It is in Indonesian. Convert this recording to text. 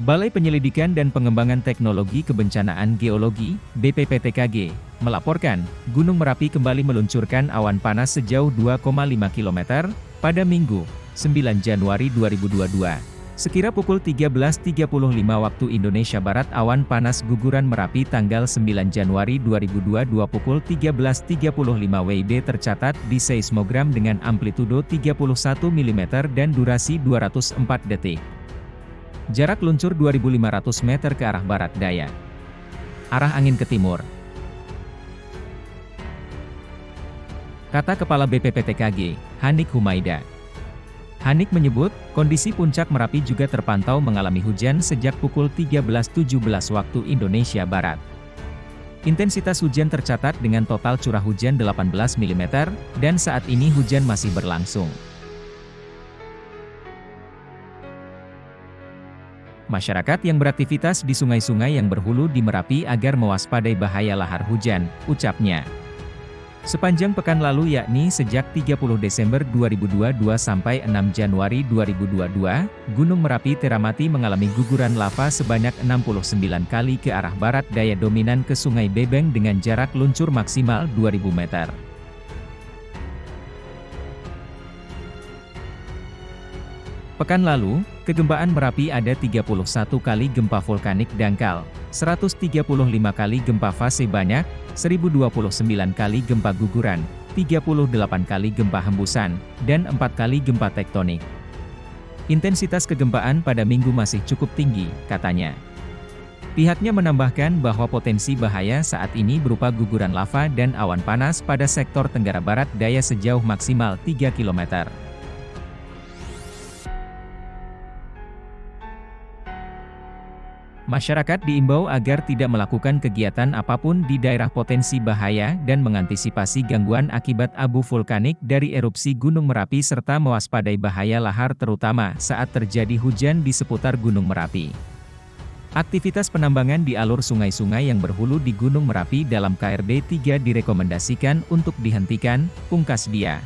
Balai Penyelidikan dan Pengembangan Teknologi Kebencanaan Geologi, BPPTKG, melaporkan, Gunung Merapi kembali meluncurkan awan panas sejauh 2,5 km, pada Minggu, 9 Januari 2022. Sekira pukul 13.35 waktu Indonesia Barat awan panas guguran Merapi tanggal 9 Januari 2022 pukul 13.35 WIB tercatat di seismogram dengan amplitudo 31 mm dan durasi 204 detik. Jarak luncur 2.500 meter ke arah barat daya. Arah angin ke timur. Kata Kepala BPPTKG, Hanik Humaida. Hanik menyebut, kondisi puncak Merapi juga terpantau mengalami hujan sejak pukul 13.17 waktu Indonesia Barat. Intensitas hujan tercatat dengan total curah hujan 18 mm, dan saat ini hujan masih berlangsung. Masyarakat yang beraktivitas di sungai-sungai yang berhulu di Merapi agar mewaspadai bahaya lahar hujan, ucapnya. Sepanjang pekan lalu yakni sejak 30 Desember 2022 sampai 6 Januari 2022, Gunung Merapi Teramati mengalami guguran lava sebanyak 69 kali ke arah barat daya dominan ke Sungai Bebeng dengan jarak luncur maksimal 2000 meter. Pekan lalu, kegempaan Merapi ada 31 kali gempa vulkanik dangkal, 135 kali gempa fase banyak, 1029 kali gempa guguran, 38 kali gempa hembusan, dan 4 kali gempa tektonik. Intensitas kegempaan pada minggu masih cukup tinggi, katanya. Pihaknya menambahkan bahwa potensi bahaya saat ini berupa guguran lava dan awan panas pada sektor Tenggara Barat daya sejauh maksimal 3 km. Masyarakat diimbau agar tidak melakukan kegiatan apa pun di daerah potensi bahaya dan mengantisipasi gangguan akibat abu vulkanik dari erupsi Gunung Merapi serta mewaspadai bahaya lahar terutama saat terjadi hujan di seputar Gunung Merapi. Aktivitas penambangan di alur sungai-sungai yang berhulu di Gunung Merapi dalam KRD 3 direkomendasikan untuk dihentikan, pungkas dia.